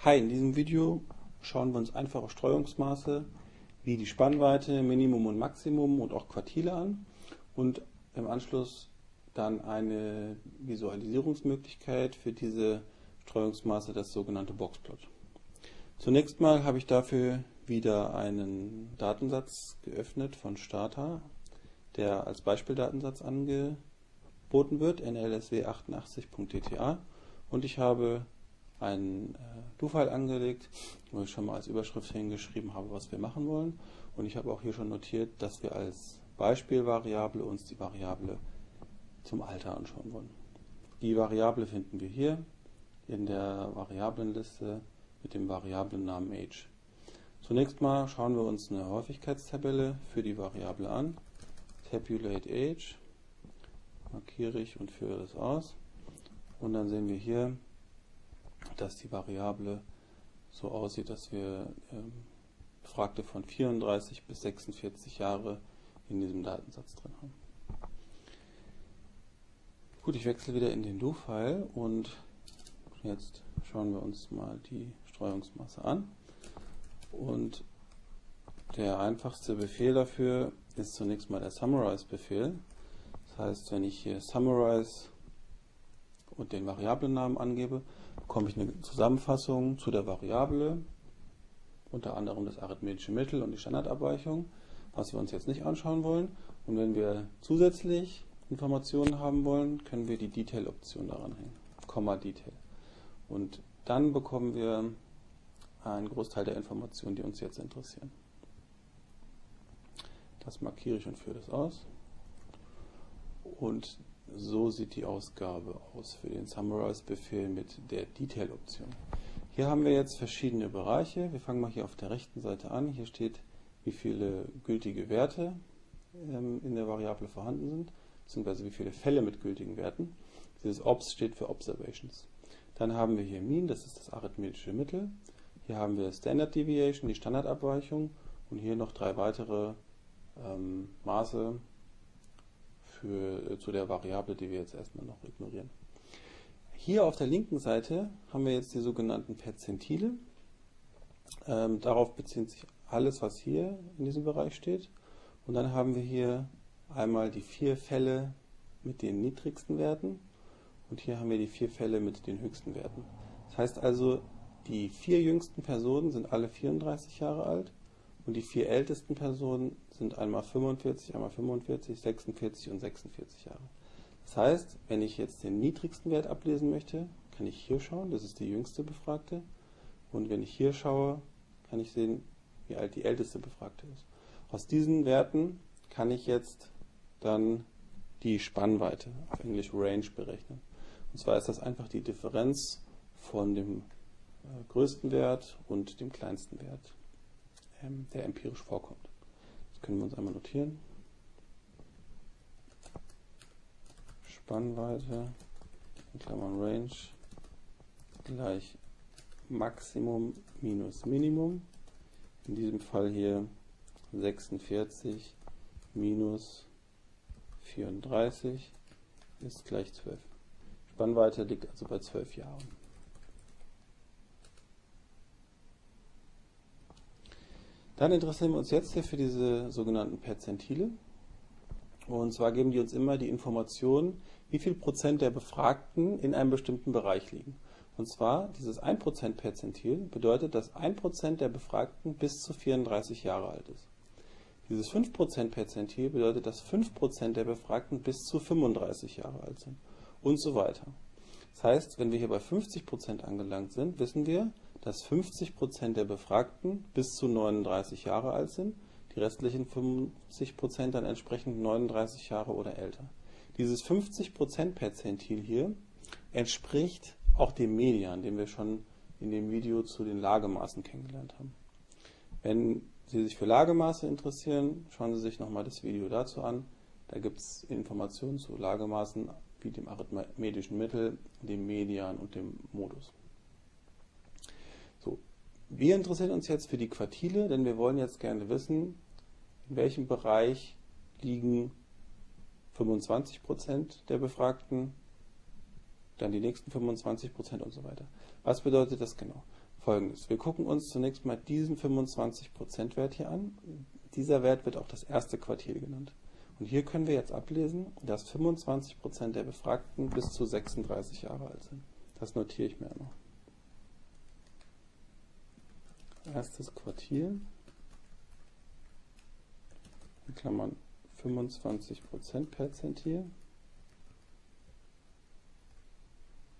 Hi, in diesem Video schauen wir uns einfache Streuungsmaße wie die Spannweite, Minimum und Maximum und auch Quartile an und im Anschluss dann eine Visualisierungsmöglichkeit für diese Streuungsmaße, das sogenannte Boxplot. Zunächst mal habe ich dafür wieder einen Datensatz geöffnet von Starter, der als Beispieldatensatz angeboten wird, nlsw88.dta und ich habe einen äh, Do-File angelegt, wo ich schon mal als Überschrift hingeschrieben habe, was wir machen wollen. Und ich habe auch hier schon notiert, dass wir als Beispielvariable uns die Variable zum Alter anschauen wollen. Die Variable finden wir hier in der Variablenliste mit dem Variablennamen age. Zunächst mal schauen wir uns eine Häufigkeitstabelle für die Variable an. Tabulate age, markiere ich und führe das aus. Und dann sehen wir hier, dass die Variable so aussieht, dass wir ähm, Befragte von 34 bis 46 Jahre in diesem Datensatz drin haben. Gut, ich wechsle wieder in den Do-File und jetzt schauen wir uns mal die Streuungsmasse an. Und der einfachste Befehl dafür ist zunächst mal der Summarize-Befehl. Das heißt, wenn ich hier Summarize und den Variablennamen angebe, bekomme ich eine Zusammenfassung zu der Variable, unter anderem das arithmetische Mittel und die Standardabweichung, was wir uns jetzt nicht anschauen wollen. Und wenn wir zusätzlich Informationen haben wollen, können wir die Detail-Option daran hängen, Komma Detail. Und dann bekommen wir einen Großteil der Informationen, die uns jetzt interessieren. Das markiere ich und führe das aus. Und so sieht die Ausgabe aus für den Summarize-Befehl mit der Detail-Option. Hier haben wir jetzt verschiedene Bereiche. Wir fangen mal hier auf der rechten Seite an. Hier steht, wie viele gültige Werte ähm, in der Variable vorhanden sind, beziehungsweise wie viele Fälle mit gültigen Werten. Dieses Obs steht für Observations. Dann haben wir hier Mean, das ist das arithmetische Mittel. Hier haben wir Standard Deviation, die Standardabweichung und hier noch drei weitere ähm, Maße, für, äh, zu der Variable, die wir jetzt erstmal noch ignorieren. Hier auf der linken Seite haben wir jetzt die sogenannten Perzentile. Ähm, darauf bezieht sich alles, was hier in diesem Bereich steht. Und dann haben wir hier einmal die vier Fälle mit den niedrigsten Werten und hier haben wir die vier Fälle mit den höchsten Werten. Das heißt also, die vier jüngsten Personen sind alle 34 Jahre alt und die vier ältesten Personen sind einmal 45, einmal 45, 46 und 46 Jahre. Das heißt, wenn ich jetzt den niedrigsten Wert ablesen möchte, kann ich hier schauen, das ist die jüngste Befragte. Und wenn ich hier schaue, kann ich sehen, wie alt die älteste Befragte ist. Aus diesen Werten kann ich jetzt dann die Spannweite, auf Englisch Range, berechnen. Und zwar ist das einfach die Differenz von dem äh, größten Wert und dem kleinsten Wert ähm, der empirisch vorkommt. Das können wir uns einmal notieren. Spannweite, in Klammern Range, gleich Maximum minus Minimum. In diesem Fall hier 46 minus 34 ist gleich 12. Spannweite liegt also bei 12 Jahren. Dann interessieren wir uns jetzt hier für diese sogenannten Perzentile. Und zwar geben die uns immer die Information, wie viel Prozent der Befragten in einem bestimmten Bereich liegen. Und zwar dieses 1% Perzentil bedeutet, dass 1% der Befragten bis zu 34 Jahre alt ist. Dieses 5% Perzentil bedeutet, dass 5% der Befragten bis zu 35 Jahre alt sind. Und so weiter. Das heißt, wenn wir hier bei 50% angelangt sind, wissen wir, dass 50% der Befragten bis zu 39 Jahre alt sind, die restlichen 50% dann entsprechend 39 Jahre oder älter. Dieses 50% Perzentil hier entspricht auch dem Median, den wir schon in dem Video zu den Lagemaßen kennengelernt haben. Wenn Sie sich für Lagemaße interessieren, schauen Sie sich nochmal das Video dazu an. Da gibt es Informationen zu Lagemaßen wie dem arithmetischen Mittel, dem Median und dem Modus. Wir interessieren uns jetzt für die Quartile, denn wir wollen jetzt gerne wissen, in welchem Bereich liegen 25% der Befragten, dann die nächsten 25% und so weiter. Was bedeutet das genau? folgendes. Wir gucken uns zunächst mal diesen 25% Wert hier an. Dieser Wert wird auch das erste Quartil genannt. Und hier können wir jetzt ablesen, dass 25% der Befragten bis zu 36 Jahre alt sind. Das notiere ich mir noch. Erstes Quartil, in Klammern 25% Perzentil,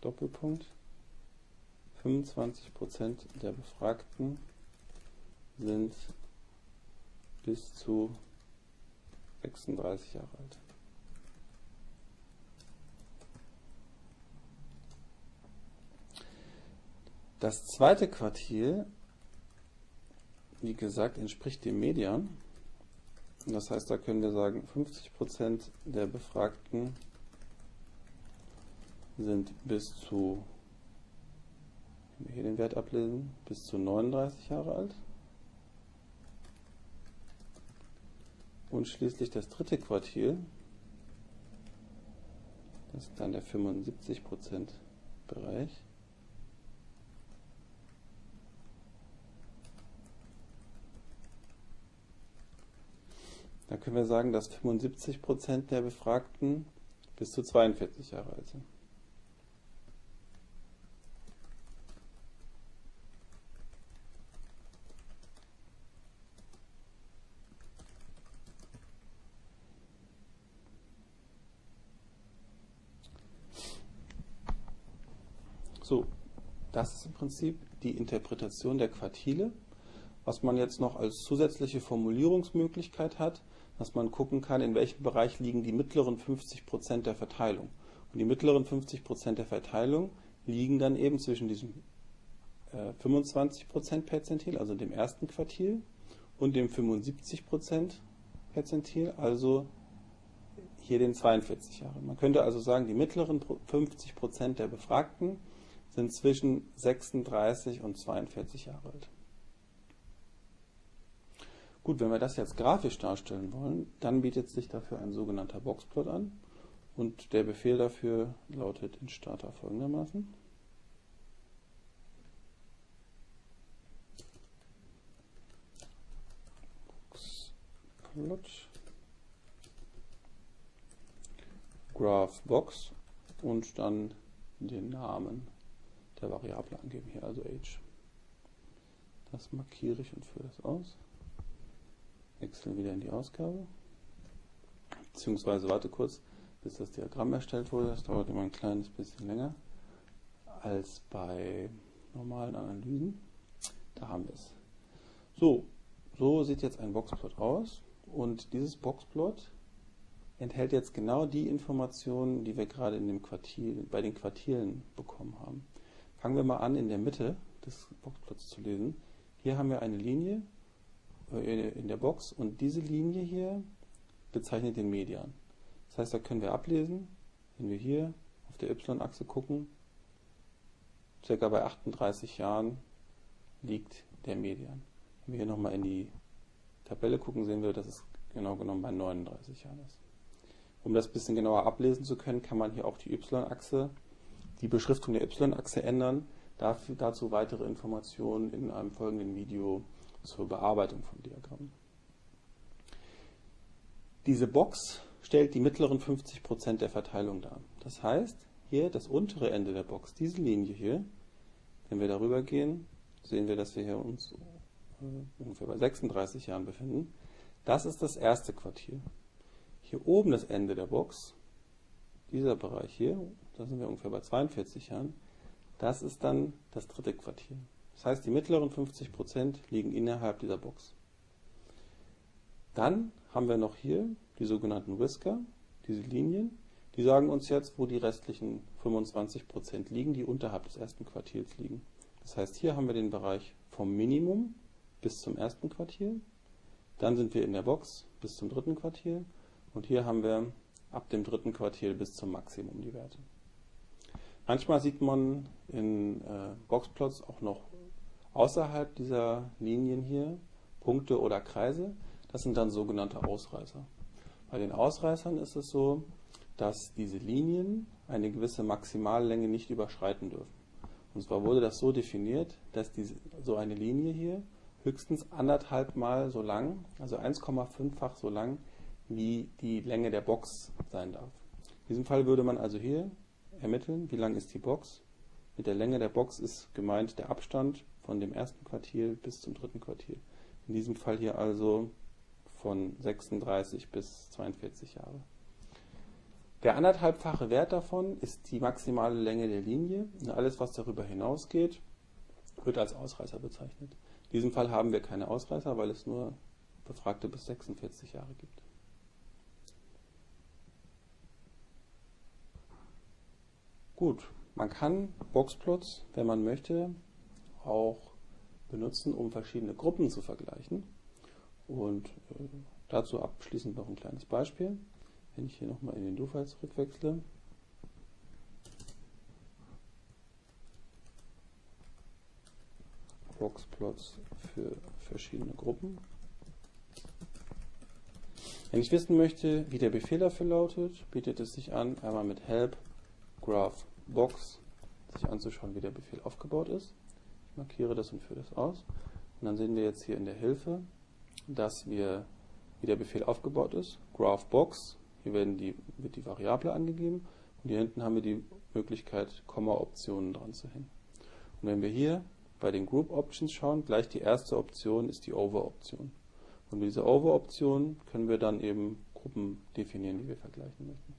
Doppelpunkt, 25% der Befragten sind bis zu 36 Jahre alt. Das zweite Quartil, wie gesagt, entspricht dem Median. Das heißt, da können wir sagen, 50% der Befragten sind bis zu wenn wir hier den Wert ablesen, bis zu 39 Jahre alt. Und schließlich das dritte Quartil, das ist dann der 75% Bereich. Da können wir sagen, dass 75% der Befragten bis zu 42 Jahre alt sind. So, das ist im Prinzip die Interpretation der Quartile. Was man jetzt noch als zusätzliche Formulierungsmöglichkeit hat, dass man gucken kann, in welchem Bereich liegen die mittleren 50% der Verteilung. Und die mittleren 50% der Verteilung liegen dann eben zwischen diesem äh, 25% Perzentil, also dem ersten Quartil, und dem 75% Perzentil, also hier den 42 Jahren. Man könnte also sagen, die mittleren 50% der Befragten sind zwischen 36 und 42 Jahre alt. Gut, wenn wir das jetzt grafisch darstellen wollen, dann bietet sich dafür ein sogenannter Boxplot an. Und der Befehl dafür lautet in Starter folgendermaßen. Boxplot Graph Box und dann den Namen der Variable angeben, hier also age. Das markiere ich und führe das aus. Wechsel wieder in die Ausgabe. Beziehungsweise warte kurz, bis das Diagramm erstellt wurde. Das dauert immer ein kleines bisschen länger als bei normalen Analysen. Da haben wir es. So, so sieht jetzt ein Boxplot aus. Und dieses Boxplot enthält jetzt genau die Informationen, die wir gerade in dem Quartil, bei den Quartilen bekommen haben. Fangen wir mal an, in der Mitte des Boxplots zu lesen. Hier haben wir eine Linie in der Box und diese Linie hier bezeichnet den Median. Das heißt, da können wir ablesen, wenn wir hier auf der y-Achse gucken, circa bei 38 Jahren liegt der Median. Wenn wir hier nochmal in die Tabelle gucken, sehen wir, dass es genau genommen bei 39 Jahren ist. Um das ein bisschen genauer ablesen zu können, kann man hier auch die y-Achse die Beschriftung der y-Achse ändern. Dafür, dazu weitere Informationen in einem folgenden Video zur Bearbeitung von Diagrammen. Diese Box stellt die mittleren 50% der Verteilung dar. Das heißt, hier das untere Ende der Box, diese Linie hier, wenn wir darüber gehen, sehen wir, dass wir hier uns äh, ungefähr bei 36 Jahren befinden. Das ist das erste Quartil. Hier oben das Ende der Box, dieser Bereich hier, da sind wir ungefähr bei 42 Jahren, das ist dann das dritte Quartil. Das heißt, die mittleren 50% liegen innerhalb dieser Box. Dann haben wir noch hier die sogenannten Whisker, diese Linien, die sagen uns jetzt, wo die restlichen 25% liegen, die unterhalb des ersten Quartils liegen. Das heißt, hier haben wir den Bereich vom Minimum bis zum ersten Quartil, dann sind wir in der Box bis zum dritten Quartil und hier haben wir ab dem dritten Quartil bis zum Maximum die Werte. Manchmal sieht man in äh, Boxplots auch noch außerhalb dieser Linien hier Punkte oder Kreise. Das sind dann sogenannte Ausreißer. Bei den Ausreißern ist es so, dass diese Linien eine gewisse Maximallänge nicht überschreiten dürfen. Und zwar wurde das so definiert, dass diese, so eine Linie hier höchstens anderthalb Mal so lang, also 1,5-fach so lang, wie die Länge der Box sein darf. In diesem Fall würde man also hier ermitteln, wie lang ist die Box. Mit der Länge der Box ist gemeint der Abstand von dem ersten Quartil bis zum dritten Quartil. In diesem Fall hier also von 36 bis 42 Jahre. Der anderthalbfache Wert davon ist die maximale Länge der Linie. Und alles, was darüber hinausgeht, wird als Ausreißer bezeichnet. In diesem Fall haben wir keine Ausreißer, weil es nur Befragte bis 46 Jahre gibt. Gut, man kann Boxplots, wenn man möchte, auch benutzen, um verschiedene Gruppen zu vergleichen. Und äh, dazu abschließend noch ein kleines Beispiel. Wenn ich hier nochmal in den Do-File zurückwechsle, Boxplots für verschiedene Gruppen. Wenn ich wissen möchte, wie der Befehl dafür lautet, bietet es sich an, einmal mit help graph box sich anzuschauen, wie der Befehl aufgebaut ist. Markiere das und führe das aus. Und dann sehen wir jetzt hier in der Hilfe, dass wir, wie der Befehl aufgebaut ist, graph box hier werden die, wird die Variable angegeben und hier hinten haben wir die Möglichkeit, Komma-Optionen dran zu hängen. Und wenn wir hier bei den Group Options schauen, gleich die erste Option ist die Over-Option. Und mit dieser Over-Option können wir dann eben Gruppen definieren, die wir vergleichen möchten.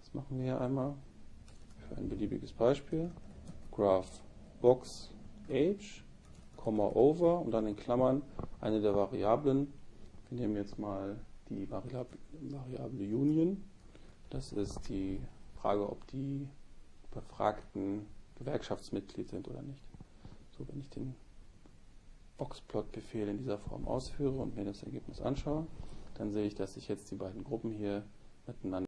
Das machen wir hier einmal für ein beliebiges Beispiel. Graph Box Age, Over und dann in Klammern eine der Variablen. Wir nehmen jetzt mal die Variable Union. Das ist die Frage, ob die Befragten Gewerkschaftsmitglied sind oder nicht. So, wenn ich den Boxplot-Befehl in dieser Form ausführe und mir das Ergebnis anschaue, dann sehe ich, dass sich jetzt die beiden Gruppen hier miteinander